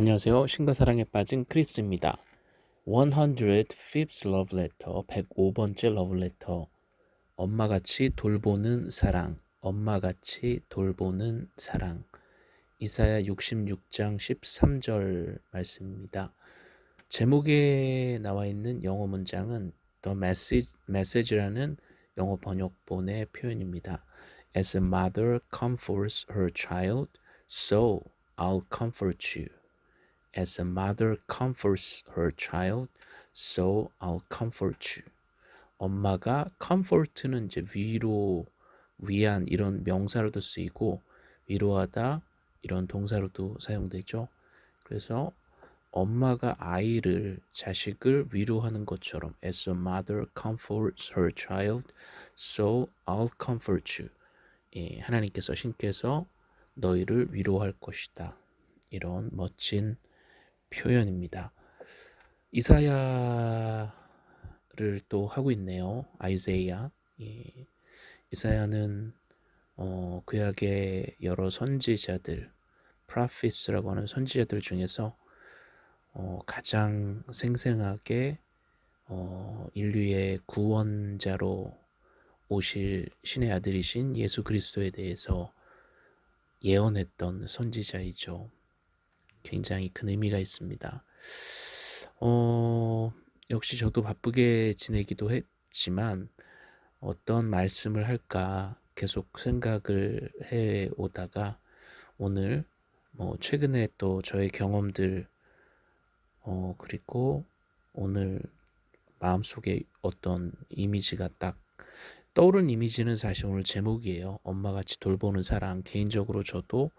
안녕하세요. 신과 사랑에 빠진 크리스입니다. 105th love letter, 105번째 love letter. 엄마같이 돌보는 사랑, 엄마같이 돌보는 사랑. 이사야 66장 13절 말씀입니다. 제목에 나와 있는 영어 문장은 The Message, Message라는 영어 번역본의 표현입니다. As a mother comforts her child, so I'll comfort you. As a mother comforts her child, so I'll comfort you. 엄마가 comfort는 이제 위로, 위안 이런 명사로도 쓰이고 위로하다 이런 동사로도 사용되죠. 그래서 엄마가 아이를 자식을 위로하는 것처럼 as a mother comforts her child, so I'll comfort you. 예, 하나님께서 신께서 너희를 위로할 것이다. 이런 멋진 표현입니다. 이사야를 또 하고 있네요. 아이제이야. 예. 이사야는 어, 구약의 여러 선지자들, 프라피스라고 하는 선지자들 중에서 어, 가장 생생하게 어, 인류의 구원자로 오실 신의 아들이신 예수 그리스도에 대해서 예언했던 선지자이죠. 굉장히 큰 의미가 있습니다. 어, 역시 저도 바쁘게 지내기도 했지만 어떤 말씀을 할까 계속 생각을 해 오다가 오늘 뭐 최근에 또 저의 경험들 어 그리고 오늘 마음속에 어떤 이미지가 딱 떠오른 이미지는 사실 오늘 제목이에요. 엄마같이 돌보는 사랑. 개인적으로 저도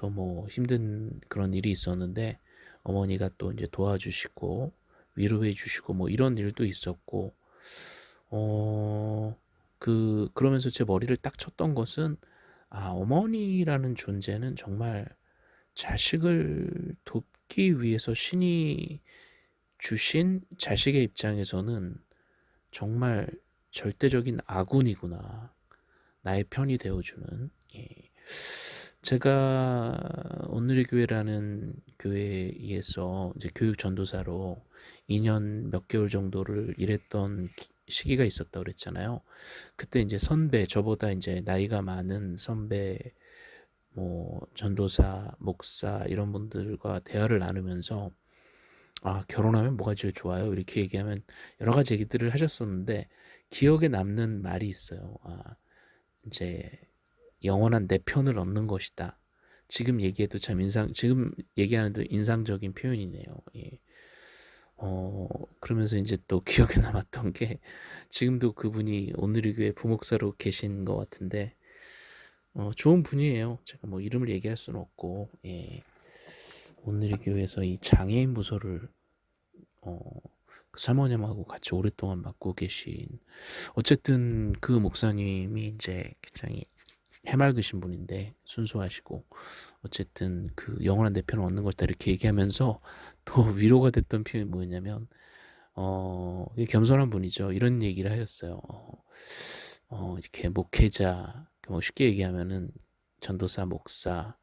또 뭐 힘든 그런 일이 있었는데 어머니가 또 이제 도와주시고 위로해 주시고 뭐 이런 일도 있었고 어 그 그러면서 제 머리를 딱 쳤던 것은 아 어머니라는 존재는 정말 자식을 돕기 위해서 신이 주신 자식의 입장에서는 정말 절대적인 아군이구나. 나의 편이 되어주는. 예. 제가 오늘의 교회라는 교회에서 이제 교육 전도사로 2년 몇 개월 정도를 일했던 시기가 있었다고 그랬잖아요. 그때 이제 선배, 저보다 이제 나이가 많은 선배, 뭐 전도사, 목사 이런 분들과 대화를 나누면서 아 결혼하면 뭐가 제일 좋아요? 이렇게 얘기하면 여러 가지 얘기들을 하셨었는데 기억에 남는 말이 있어요. 아 이제 영원한 내 편을 얻는 것이다. 지금 얘기해도 참 인상 지금 얘기하는데 인상적인 표현이네요. 예. 어 그러면서 이제 또 기억에 남았던 게 지금도 그분이 오늘의 교회 부목사로 계신 것 같은데 어 좋은 분이에요. 제가 뭐 이름을 얘기할 수는 없고 예. 오늘의 교회에서 이 장애인 부서를 어그 사모님하고 같이 오랫동안 맡고 계신 어쨌든 그 목사님이 이제 굉장히 해맑으신 분인데 순수하시고 어쨌든 그 영원한 내 편을 얻는 것이다 이렇게 얘기하면서 또 위로가 됐던 표현이 뭐였냐면 어 겸손한 분이죠. 이런 얘기를 하셨어요. 어, 어 이렇게 목회자 뭐 쉽게 얘기하면은 전도사 목사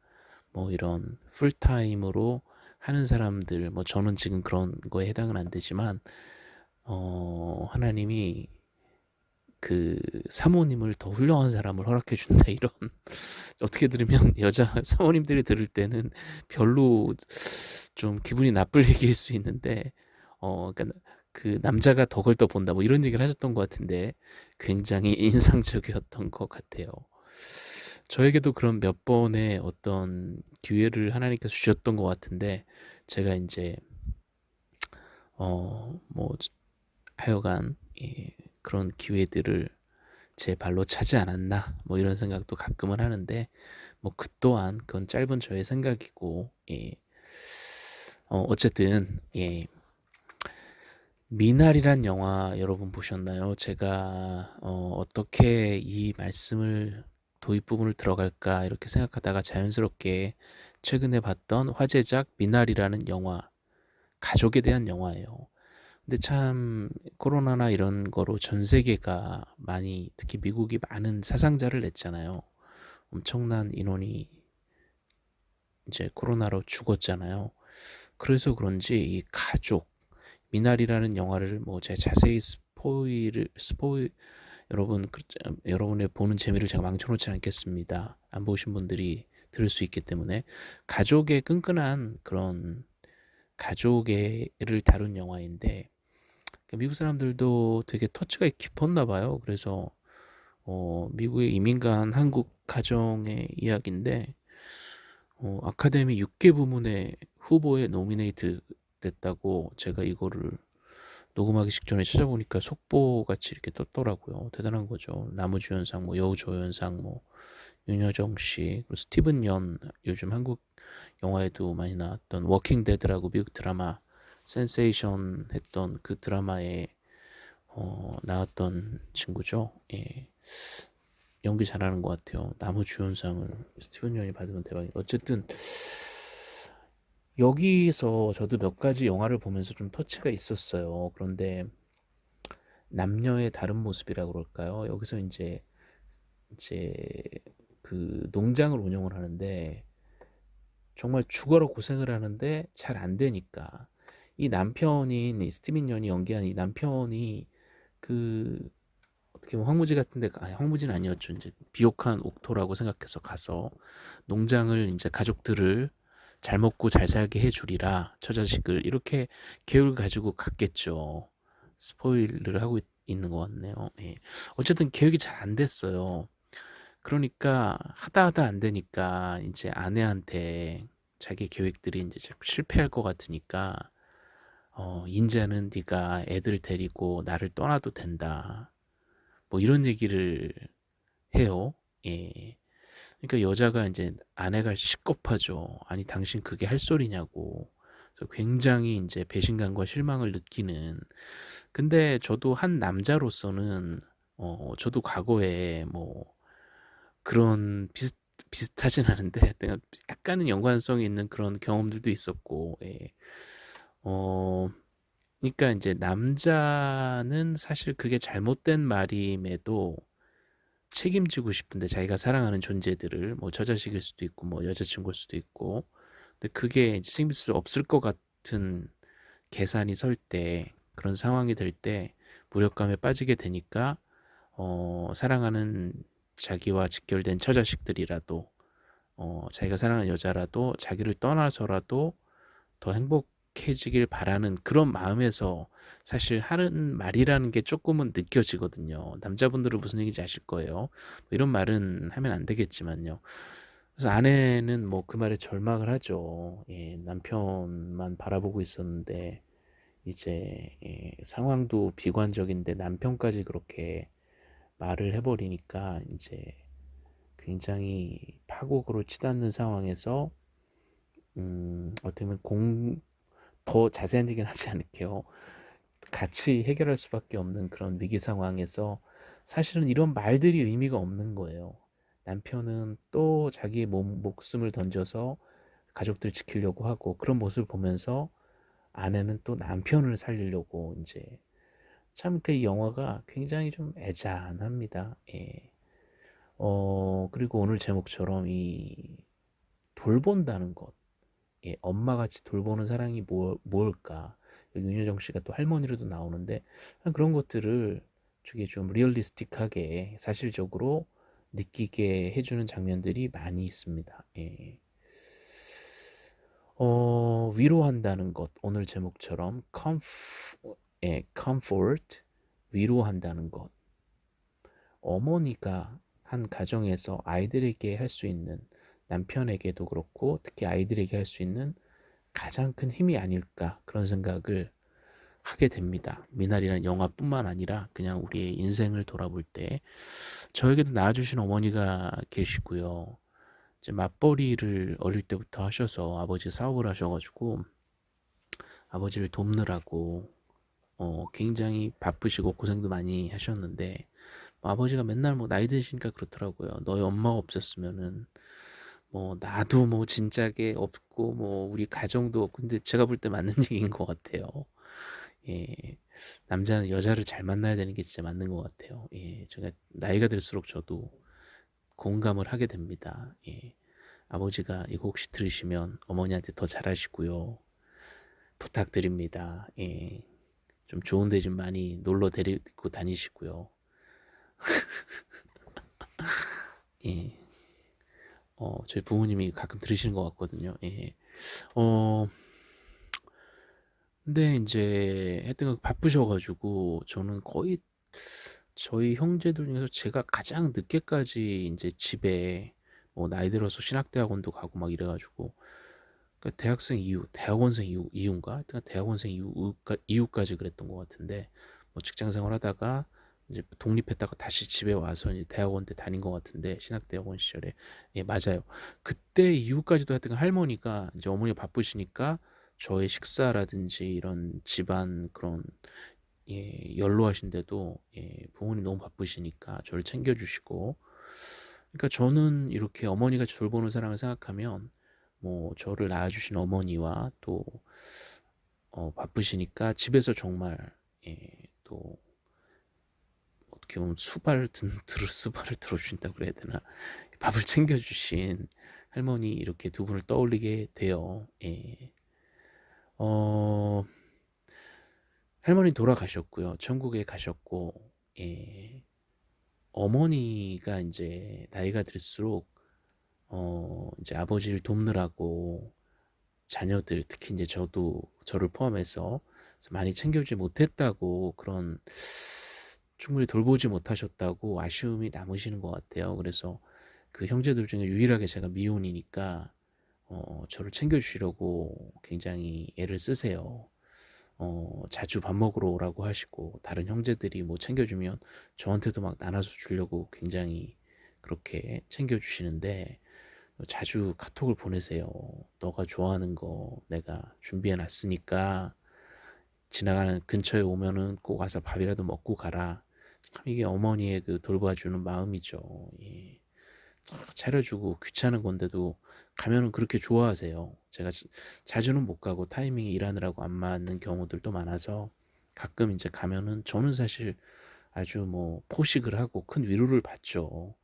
뭐 이런 풀타임으로 하는 사람들 뭐 저는 지금 그런 거에 해당은 안 되지만 어 하나님이 그 사모님을 더 훌륭한 사람을 허락해 준다 이런 어떻게 들으면 여자 사모님들이 들을 때는 별로 좀 기분이 나쁠 얘기일 수 있는데 어 그러니까 그 남자가 덕을 더 본다 뭐 이런 얘기를 하셨던 것 같은데 굉장히 인상적이었던 것 같아요. 저에게도 그런 몇 번의 어떤 기회를 하나님께서 주셨던 것 같은데 제가 이제 어 뭐 하여간 예, 그런 기회들을 제 발로 차지 않았나 뭐 이런 생각도 가끔은 하는데 뭐 그 또한 그건 짧은 저의 생각이고 예. 어 어쨌든 예. 미날이란 영화 여러분 보셨나요? 제가 어 어떻게 이 말씀을 도입 부분을 들어갈까 이렇게 생각하다가 자연스럽게 최근에 봤던 화제작 미날이라는 영화 가족에 대한 영화예요. 근데 참 코로나나 이런 거로 전 세계가 많이 특히 미국이 많은 사상자를 냈잖아요. 엄청난 인원이 이제 코로나로 죽었잖아요. 그래서 그런지 이 가족 미나리라는 영화를 뭐 제가 자세히 스포이를 스포이 여러분 그 여러분의 보는 재미를 제가 망쳐 놓지 않겠습니다. 안 보신 분들이 들을 수 있기 때문에 가족의 끈끈한 그런 가족애를 다룬 영화인데 그 미국 사람들도 되게 터치가 깊었나 봐요. 그래서 어 미국에 이민 간 한국 가정의 이야기인데 어 아카데미 6개 부문에 후보에 nominate 됐다고 제가 이거를 녹음하기 직전에 찾아보니까 속보같이 이렇게 떴더라고요. 대단한 거죠. 남우주연상, 뭐 여우조연상, 뭐 윤여정 씨, 그리고 스티븐 연 요즘 한국 영화에도 많이 나왔던 워킹 데드라고 미국 드라마 센세이션 했던 그 드라마에 어, 나왔던 친구죠. 예. 연기 잘하는 것 같아요. 나무 주연상을 스티븐 연이 받으면 대박이. 어쨌든 여기서 저도 몇 가지 영화를 보면서 좀 터치가 있었어요. 그런데 남녀의 다른 모습이라 그럴까요? 여기서 이제 이제 그 농장을 운영을 하는데 정말 죽어라 고생을 하는데 잘 안 되니까 이 남편인 이 스티븐 연이 연기한 이 남편이 그 어떻게 보면 황무지 같은데 아니 황무지는 아니었죠. 이제 비옥한 옥토라고 생각해서 가서 농장을 이제 가족들을 잘 먹고 잘 살게 해주리라 처자식을 이렇게 계획을 가지고 갔겠죠. 스포일을 하고 있, 는 것 같네요. 예. 어쨌든 계획이 잘 안 됐어요. 그러니까 하다 하다 안 되니까 이제 아내한테 자기 계획들이 이제 실패할 것 같으니까 어, 인자는 네가 애들 데리고 나를 떠나도 된다. 뭐 이런 얘기를 해요. 예. 그러니까 여자가 이제 아내가 식겁하죠. 아니 당신 그게 할 소리냐고. 그래서 굉장히 이제 배신감과 실망을 느끼는. 근데 저도 한 남자로서는 어 저도 과거에 뭐 그런 비슷 비슷하진 않은데 약간은 연관성이 있는 그런 경험들도 있었고 예. 어 그러니까 이제 남자는 사실 그게 잘못된 말임에도 책임지고 싶은데 자기가 사랑하는 존재들을 뭐 처자식일 수도 있고 뭐 여자친구일 수도 있고. 근데 그게 이제 책임질 수 없을 것 같은 계산이 설 때 그런 상황이 될 때 무력감에 빠지게 되니까 어 사랑하는 자기와 직결된 처자식들이라도 어 자기가 사랑하는 여자라도 자기를 떠나서라도 더 행복 행복해지길 바라는 그런 마음에서 사실 하는 말이라는 게 조금은 느껴지거든요. 남자분들은 무슨 얘기인지 아실 거예요. 뭐 이런 말은 하면 안 되겠지만요. 그래서 아내는 뭐 그 말에 절망을 하죠. 예, 남편만 바라보고 있었는데 이제 예, 상황도 비관적인데 남편까지 그렇게 말을 해버리니까 이제 굉장히 파국으로 치닫는 상황에서 음, 어떻게 보면 공, 더 자세한 얘기는 하지 않을게요. 같이 해결할 수밖에 없는 그런 위기 상황에서 사실은 이런 말들이 의미가 없는 거예요. 남편은 또 자기 몸, 목숨을 던져서 가족들 지키려고 하고 그런 모습을 보면서 아내는 또 남편을 살리려고 이제 참 그 영화가 굉장히 좀 애잔합니다. 예. 어 그리고 오늘 제목처럼 이 돌본다는 것 예, 엄마같이 돌보는 사랑이 뭐, 뭘까? 윤여정 씨가 또 할머니로도 나오는데 그런 것들을 되게 좀 리얼리스틱하게 사실적으로 느끼게 해주는 장면들이 많이 있습니다. 예. 어, 위로한다는 것 오늘 제목처럼 예, comfort 위로한다는 것 어머니가 한 가정에서 아이들에게 할 수 있는 남편에게도 그렇고 특히 아이들에게 할 수 있는 가장 큰 힘이 아닐까 그런 생각을 하게 됩니다. 미나리라는 영화뿐만 아니라 그냥 우리의 인생을 돌아볼 때 저에게도 낳아주신 어머니가 계시고요. 이제 맞벌이를 어릴 때부터 하셔서 아버지 사업을 하셔가지고 아버지를 돕느라고 어, 굉장히 바쁘시고 고생도 많이 하셨는데 뭐 아버지가 맨날 뭐 나이 드시니까 그렇더라고요. 너희 엄마가 없었으면은 뭐 나도 뭐 진작에 없고 뭐 우리 가정도 없고 근데 제가 볼 때 맞는 얘기인 것 같아요. 예. 남자는 여자를 잘 만나야 되는 게 진짜 맞는 것 같아요. 예. 제가 나이가 들수록 저도 공감을 하게 됩니다. 예. 아버지가 이거 혹시 들으시면 어머니한테 더 잘하시고요. 부탁드립니다. 예. 좀 좋은 데 좀 많이 놀러 데리고 다니시고요. 예. 어 저희 부모님이 가끔 들으시는 것 같거든요. 예. 어 근데 인제 하여튼 바쁘셔 가지고 저는 거의 저희 형제들 중에서 제가 가장 늦게까지 인제 집에 뭐 나이 들어서 신학대학원도 가고 막 이래 가지고 그러니까 대학생 이후 대학원생 이후 이후인가? 하여튼 대학원생 이후까 이후까지 그랬던 것 같은데 뭐 직장 생활 하다가 이제 독립했다가 다시 집에 와서 이제 대학원 때 다닌 것 같은데 신학대학원 시절에 예 맞아요. 그때 이후까지도 하여튼 할머니가 이제 어머니가 바쁘시니까 저의 식사라든지 이런 집안 그런 예 연로하신데도 예 부모님 너무 바쁘시니까 저를 챙겨 주시고 그러니까 저는 이렇게 어머니가 돌보는 사랑을 생각하면 뭐 저를 낳아 주신 어머니와 또 어 바쁘시니까 집에서 정말 예 또 어떻게 보면 수발 든 들어 수발을 들어 주신다고 그래야 되나? 밥을 챙겨 주신 할머니 이렇게 두 분을 떠올리게 돼요. 예. 어 할머니 돌아가셨고요. 천국에 가셨고 예. 어머니가 인제 나이가 들수록 어 인제 아버지를 돕느라고 자녀들 특히 인제 저도 저를 포함해서 많이 챙겨주지 못했다고 그런 충분히 돌보지 못하셨다고 아쉬움이 남으시는 것 같아요. 그래서 그 형제들 중에 유일하게 제가 미혼이니까 어 저를 챙겨 주시려고 굉장히 애를 쓰세요. 어 자주 밥 먹으러 오라고 하시고 다른 형제들이 뭐 챙겨 주면 저한테도 막 나눠서 주려고 굉장히 그렇게 챙겨 주시는데 자주 카톡을 보내세요. "너가 좋아하는 거 내가 준비해 놨으니까 지나가는 근처에 오면은 꼭 와서 밥이라도 먹고 가라." 참 이게 어머니의 그 돌봐주는 마음이죠. 예. 차려 주고 귀찮은 건데도 가면은 그렇게 좋아하세요. 제가 자주는 못 가고 타이밍이 일하느라고 안 맞는 경우들도 많아서 가끔 인제 가면은 저는 사실 아주 뭐 포식을 하고 큰 위로를 받죠.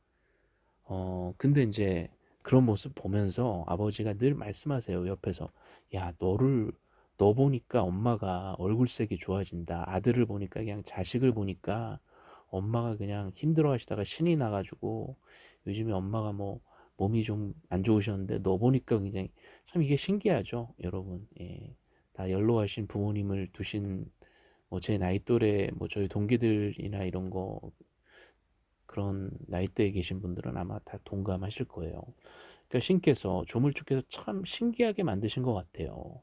어 근데 인제 그런 모습 보면서 아버지가 늘 말씀하세요 옆에서. "야 너를 너 보니까 엄마가 얼굴색이 좋아진다. 아들을 보니까 그냥 자식을 보니까 엄마가 그냥 힘들어 하시다가 신이 나 가지고 요즘에 엄마가 뭐 몸이 좀 안 좋으셨는데 너 보니까 굉장히" 참 이게 신기하죠 여러분. 예. 다 연로하신 부모님을 두신 뭐 제 나이 또래 뭐 저희 동기들이나 이런 거 그런 나이대에 계신 분들은 아마 다 동감하실 거예요. 그러니까 신께서 조물주께서 참 신기하게 만드신 것 같아요.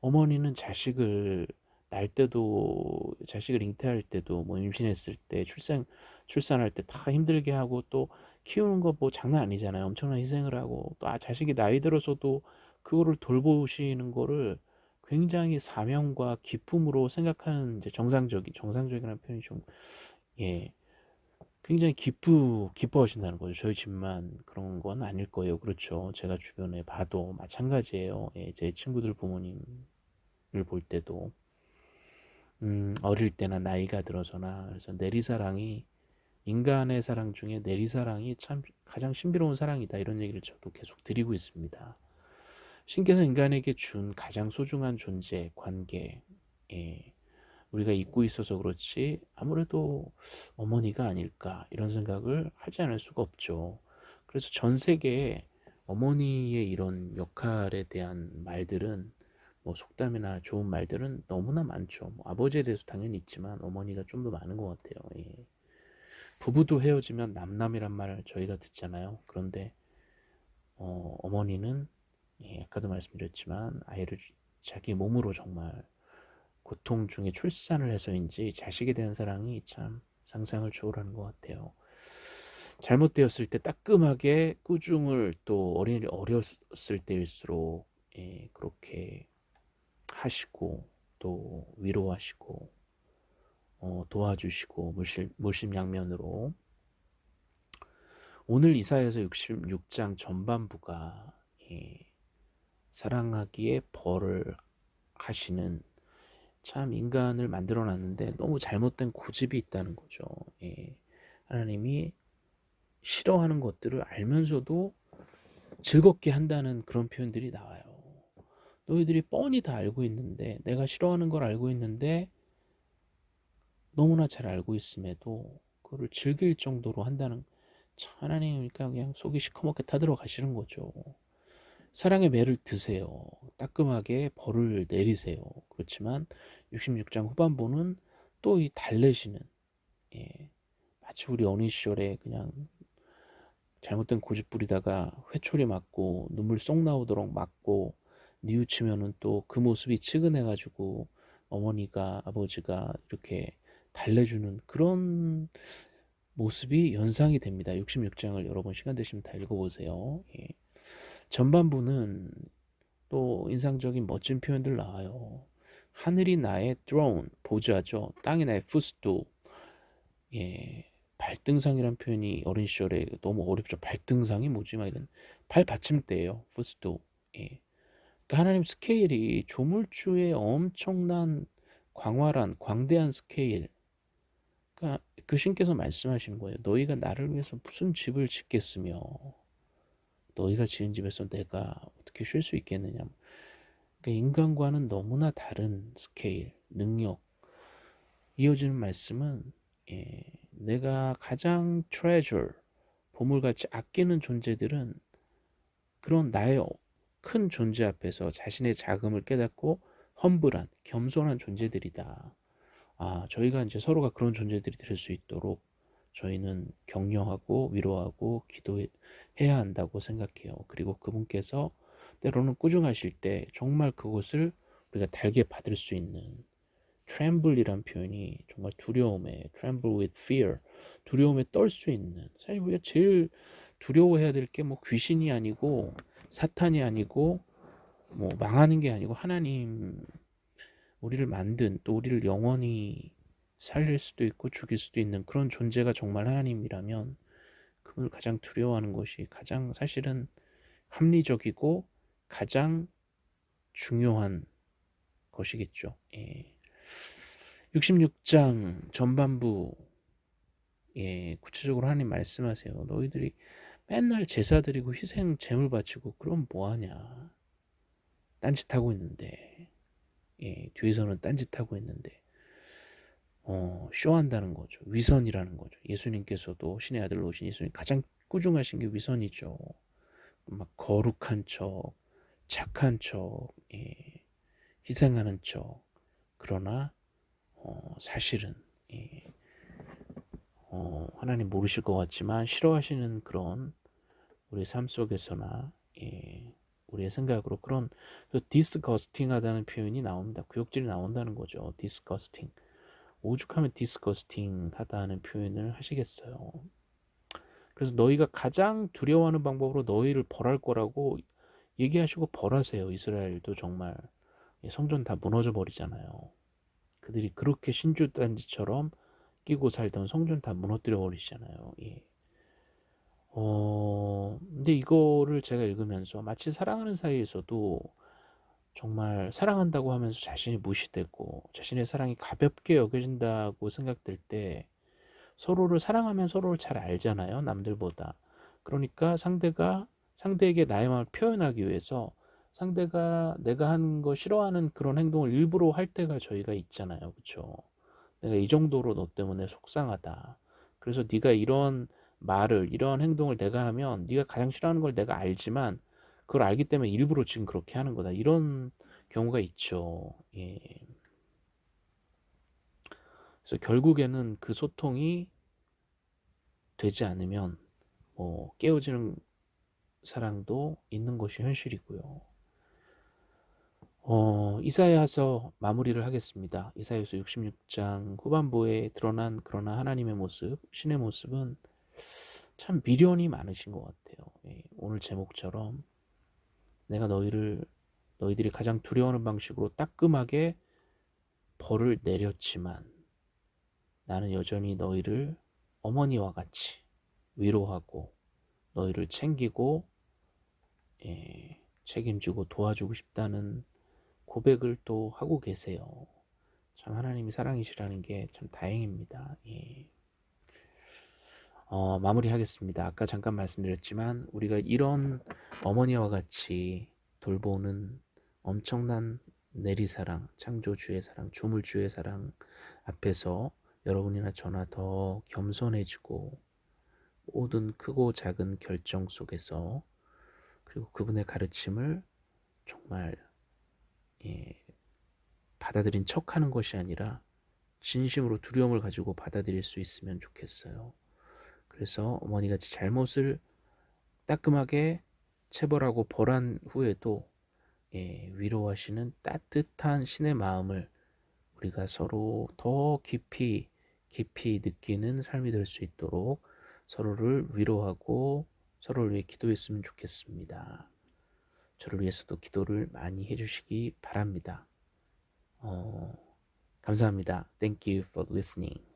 어머니는 자식을 낳을 때도 자식을 잉태할 때도 뭐 임신했을 때 출산 출산할 때 다 힘들게 하고 또 키우는 거 뭐 장난 아니잖아요. 엄청난 희생을 하고 또 아 자식이 나이 들어서도 그거를 돌보시는 거를 굉장히 사명과 기쁨으로 생각하는 이제 정상적인 정상적이라는 표현이 좀 예. 굉장히 기쁘 기뻐하신다는 거죠. 저희 집만 그런 건 아닐 거예요. 그렇죠. 제가 주변에 봐도 마찬가지예요. 예 제 친구들 부모님을 볼 때도. 음 어릴 때나 나이가 들어서나 그래서 내리사랑이 인간의 사랑 중에 내리사랑이 참 가장 신비로운 사랑이다. 이런 얘기를 저도 계속 드리고 있습니다. 신께서 인간에게 준 가장 소중한 존재, 관계, 예. 우리가 잊고 있어서 그렇지 아무래도 어머니가 아닐까 이런 생각을 하지 않을 수가 없죠. 그래서 전 세계에 어머니의 이런 역할에 대한 말들은 뭐 속담이나 좋은 말들은 너무나 많죠. 뭐 아버지에 대해서 당연히 있지만 어머니가 좀 더 많은 것 같아요. 예. 부부도 헤어지면 남남이란 말을 저희가 듣잖아요. 그런데 어, 어머니는 예, 아까도 말씀드렸지만 아이를 자기 몸으로 정말 고통 중에 출산을 해서인지 자식에 대한 사랑이 참 상상을 초월하는 것 같아요. 잘못되었을 때 따끔하게 꾸중을 또 어린 어렸을 때일수록 예, 그렇게 하시고 또 위로하시고 어, 도와주시고 물심, 물심양면으로 오늘 이사에서 66장 전반부가 예, 사랑하기에 벌을 하시는 참 인간을 만들어 놨는데 너무 잘못된 고집이 있다는 거죠. 예. 하나님이 싫어하는 것들을 알면서도 즐겁게 한다는 그런 표현들이 나와요. 너희들이 뻔히 다 알고 있는데 내가 싫어하는 걸 알고 있는데 너무나 잘 알고 있음에도 그거를 즐길 정도로 한다는 참 하나님이니까 그냥 속이 시커멓게 타들어 가시는 거죠. 사랑의 매를 드세요. 따끔하게 벌을 내리세요. 그렇지만 66장 후반부는 또 이 달래시는 예, 마치 우리 어린 시절에 그냥 잘못된 고집 부리다가 회초리 맞고 눈물 쏙 나오도록 맞고 뉘우치면은 또 그 모습이 측은해가지고 어머니가 아버지가 이렇게 달래주는 그런 모습이 연상이 됩니다. 66장을 여러분 시간 되시면 다 읽어보세요. 예. 전반부는 또 인상적인 멋진 표현들 나와요. 하늘이 나의 throne, 보좌죠. 땅이 나의 footstool. 예, 발등상이란 표현이 어린 시절에 너무 어렵죠. 발등상이 뭐지? 막 이런 발 받침대예요. footstool. 예. 그러니까 하나님 스케일이 조물주의 엄청난 광활한 광대한 스케일. 그러니까 그 신께서 말씀하시는 거예요. 너희가 나를 위해서 무슨 집을 짓겠으며 너희가 지은 집에서 내가 어떻게 쉴 수 있겠느냐. 그러니까 인간과는 너무나 다른 스케일, 능력. 이어지는 말씀은 예, 내가 가장 treasure, 보물같이 아끼는 존재들은 그런 나의 큰 존재 앞에서 자신의 자금을 깨닫고 험불한, 겸손한 존재들이다. 아, 저희가 이제 서로가 그런 존재들이 될 수 있도록 저희는 격려하고 위로하고 기도해야 한다고 생각해요. 그리고 그분께서 때로는 꾸중하실 때 정말 그것을 우리가 달게 받을 수 있는 tremble이란 표현이 정말 두려움에 tremble with fear 두려움에 떨 수 있는 사실 우리가 제일 두려워해야 될 게 뭐 귀신이 아니고 사탄이 아니고 뭐 망하는 게 아니고 하나님 우리를 만든 또 우리를 영원히 살릴 수도 있고 죽일 수도 있는 그런 존재가 정말 하나님이라면 그분을 가장 두려워하는 것이 가장 사실은 합리적이고 가장 중요한 것이겠죠. 예. 66장 전반부 예, 구체적으로 하나님 말씀하세요. 너희들이 맨날 제사 드리고 희생 제물 바치고 그럼 뭐하냐. 딴짓하고 있는데 예, 뒤에서는 딴짓하고 있는데 어, 쇼한다는 거죠. 위선이라는 거죠. 예수님께서도 신의 아들로 오신 예수님 가장 꾸중하신 게 위선이죠. 막 거룩한 척, 착한 척, 예, 희생하는 척. 그러나 어, 사실은 예, 어, 하나님 모르실 것 같지만 싫어하시는 그런 우리 삶 속에서나 예, 우리의 생각으로 그런 disgusting하다는 표현이 나옵니다. 구역질이 나온다는 거죠. disgusting. 오죽하면 disgusting 하다는 표현을 하시겠어요. 그래서 너희가 가장 두려워하는 방법으로 너희를 벌할 거라고 얘기하시고 벌하세요. 이스라엘도 정말 성전 다 무너져 버리잖아요. 그들이 그렇게 신주단지처럼 끼고 살던 성전 다 무너뜨려 버리시잖아요. 예. 어, 근데 이거를 제가 읽으면서 마치 사랑하는 사이에서도 정말 사랑한다고 하면서 자신이 무시되고 자신의 사랑이 가볍게 여겨진다고 생각될 때 서로를 사랑하면 서로를 잘 알잖아요. 남들보다. 그러니까 상대가 상대에게 나의 마음을 표현하기 위해서 상대가 내가 하는 거 싫어하는 그런 행동을 일부러 할 때가 저희가 있잖아요. 그렇죠? 내가 이 정도로 너 때문에 속상하다. 그래서 네가 이런 말을 이런 행동을 내가 하면 네가 가장 싫어하는 걸 내가 알지만 그걸 알기 때문에 일부러 지금 그렇게 하는 거다. 이런 경우가 있죠. 예. 그래서 결국에는 그 소통이 되지 않으면 뭐 깨어지는 사랑도 있는 것이 현실이고요. 어, 이사야서 마무리를 하겠습니다. 이사야서 66장 후반부에 드러난 그러나 하나님의 모습, 신의 모습은 참 미련이 많으신 것 같아요. 예, 오늘 제목처럼 내가 너희를 너희들이 가장 두려워하는 방식으로 따끔하게 벌을 내렸지만 나는 여전히 너희를 어머니와 같이 위로하고 너희를 챙기고 예, 책임지고 도와주고 싶다는 고백을 또 하고 계세요. 참 하나님이 사랑이시라는 게 참 다행입니다. 예. 어, 마무리하겠습니다. 아까 잠깐 말씀드렸지만 우리가 이런 어머니와 같이 돌보는 엄청난 내리사랑, 창조주의 사랑, 조물주의 사랑 앞에서 여러분이나 저나 더 겸손해지고 모든 크고 작은 결정 속에서 그리고 그분의 가르침을 정말 예, 받아들인 척하는 것이 아니라 진심으로 두려움을 가지고 받아들일 수 있으면 좋겠어요. 그래서 어머니같이 잘못을 따끔하게 체벌하고 벌한 후에도 예, 위로하시는 따뜻한 신의 마음을 우리가 서로 더 깊이 깊이 느끼는 삶이 될 수 있도록 서로를 위로하고 서로를 위해 기도했으면 좋겠습니다. 저를 위해서도 기도를 많이 해주시기 바랍니다. 어, 감사합니다. Thank you for listening.